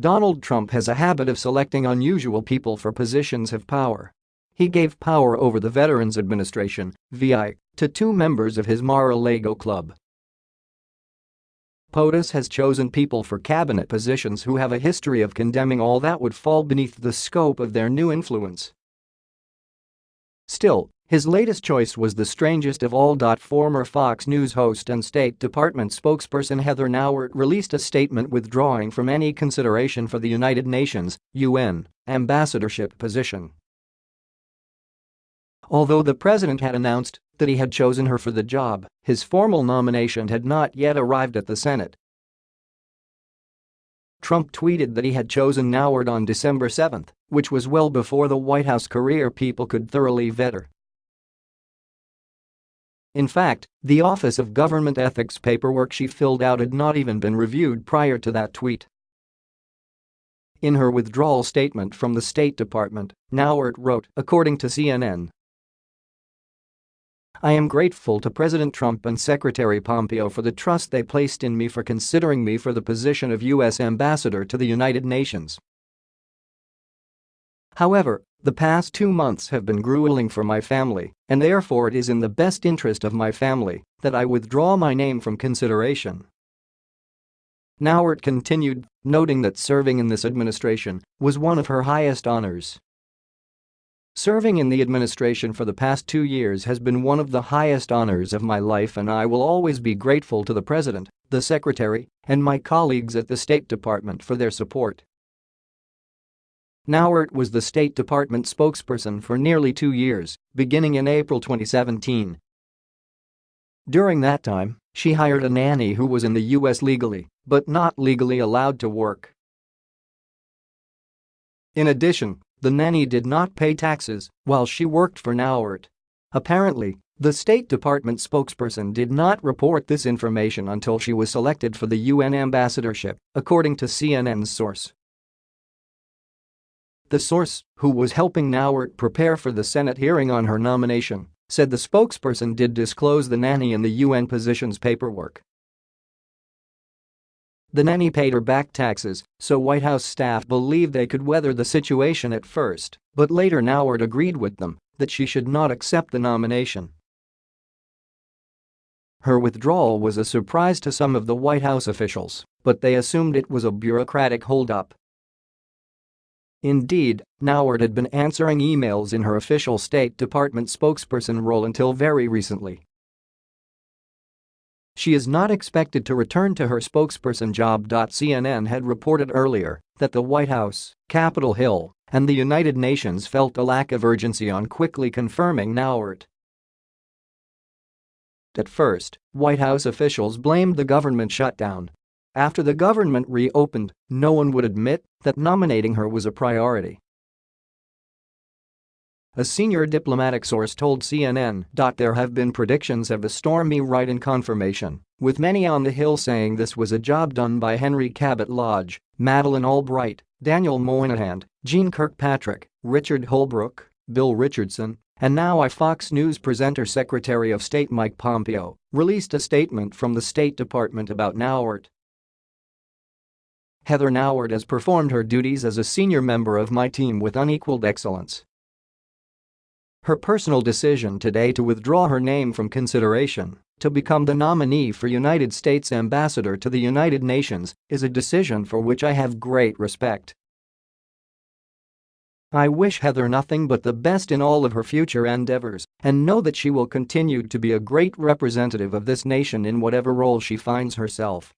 Donald Trump has a habit of selecting unusual people for positions of power. He gave power over the Veterans Administration, VI, to two members of his Mar-a-Lago club. POTUS has chosen people for cabinet positions who have a history of condemning all that would fall beneath the scope of their new influence. Still, his latest choice was the strangest of all. Former Fox News host and State Department spokesperson Heather Nauert released a statement withdrawing from any consideration for the United Nations UN ambassadorship position. Although the president had announced that he had chosen her for the job, his formal nomination had not yet arrived at the Senate. Trump tweeted that he had chosen Nauert on December 7, which was well before the White House career people could thoroughly vet her. In fact, the Office of Government Ethics paperwork she filled out had not even been reviewed prior to that tweet. In her withdrawal statement from the State Department, Nauert wrote, according to CNN, I am grateful to President Trump and Secretary Pompeo for the trust they placed in me for considering me for the position of U.S. Ambassador to the United Nations. However, the past two months have been grueling for my family, and therefore it is in the best interest of my family that I withdraw my name from consideration. Nauert continued, noting that serving in this administration was one of her highest honors. Serving in the administration for the past two years has been one of the highest honors of my life and I will always be grateful to the President, the Secretary, and my colleagues at the State Department for their support. Nauert was the State Department spokesperson for nearly two years, beginning in April 2017. During that time, she hired a nanny who was in the U.S. legally, but not legally allowed to work. In addition, the nanny did not pay taxes while she worked for Nauert. Apparently, the State Department spokesperson did not report this information until she was selected for the UN ambassadorship, according to CNN's source. The source, who was helping Nauert prepare for the Senate hearing on her nomination, said the spokesperson did disclose the nanny in the UN positions paperwork. The nanny paid her back taxes, so White House staff believed they could weather the situation at first, but later Nauert agreed with them that she should not accept the nomination. Her withdrawal was a surprise to some of the White House officials, but they assumed it was a bureaucratic holdup. Indeed, Nauert had been answering emails in her official State Department spokesperson role until very recently. She is not expected to return to her spokesperson job. CNN had reported earlier that the White House, Capitol Hill, and the United Nations felt a lack of urgency on quickly confirming Nauert. At first, White House officials blamed the government shutdown. After the government reopened, no one would admit that nominating her was a priority. A senior diplomatic source told CNN. There have been predictions of a stormy write-in confirmation, with many on the Hill saying this was a job done by Henry Cabot Lodge, Madeleine Albright, Daniel Moynihan, Jeane Kirkpatrick, Richard Holbrooke, Bill Richardson, and now I Fox News presenter Secretary of State Mike Pompeo released a statement from the State Department about Nauert. Heather Nauert has performed her duties as a senior member of my team with unequaled excellence her personal decision today to withdraw her name from consideration to become the nominee for United States Ambassador to the United Nations is a decision for which I have great respect. I wish Heather nothing but the best in all of her future endeavors and know that she will continue to be a great representative of this nation in whatever role she finds herself.